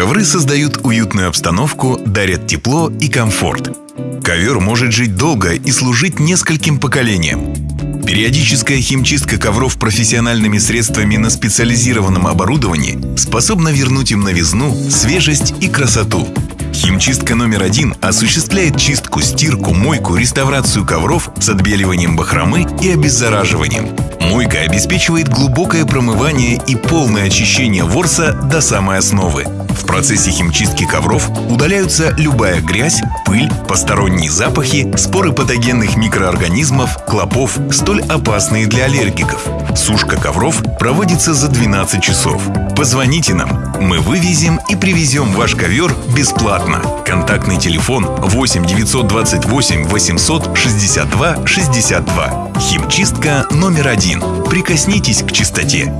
Ковры создают уютную обстановку, дарят тепло и комфорт. Ковер может жить долго и служить нескольким поколениям. Периодическая химчистка ковров профессиональными средствами на специализированном оборудовании способна вернуть им новизну, свежесть и красоту. Химчистка номер один осуществляет чистку, стирку, мойку, реставрацию ковров с отбеливанием бахромы и обеззараживанием. Мойка обеспечивает глубокое промывание и полное очищение ворса до самой основы. В процессе химчистки ковров удаляются любая грязь, пыль, посторонние запахи, споры патогенных микроорганизмов, клопов, столь опасные для аллергиков. Сушка ковров проводится за 12 часов. Позвоните нам, мы вывезем и привезем ваш ковер бесплатно. Контактный телефон 8 928 800 62 62. Химчистка номер один. Прикоснитесь к чистоте.